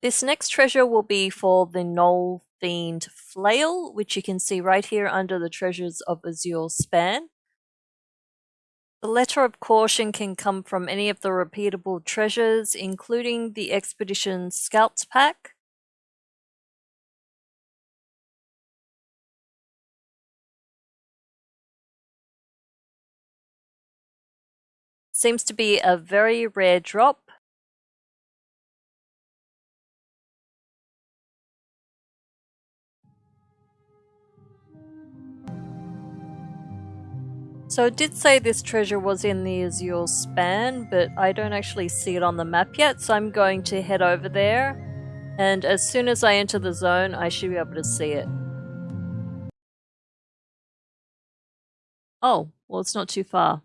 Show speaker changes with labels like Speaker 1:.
Speaker 1: This next treasure will be for the Gnoll Fiend Flail, which you can see right here under the Treasures of Azure span. The letter of caution can come from any of the repeatable treasures, including the Expedition Scouts Pack, Seems to be a very rare drop. So it did say this treasure was in the Azure span, but I don't actually see it on the map yet, so I'm going to head over there. And as soon as I enter the zone, I should be able to see it. Oh, well it's not too far.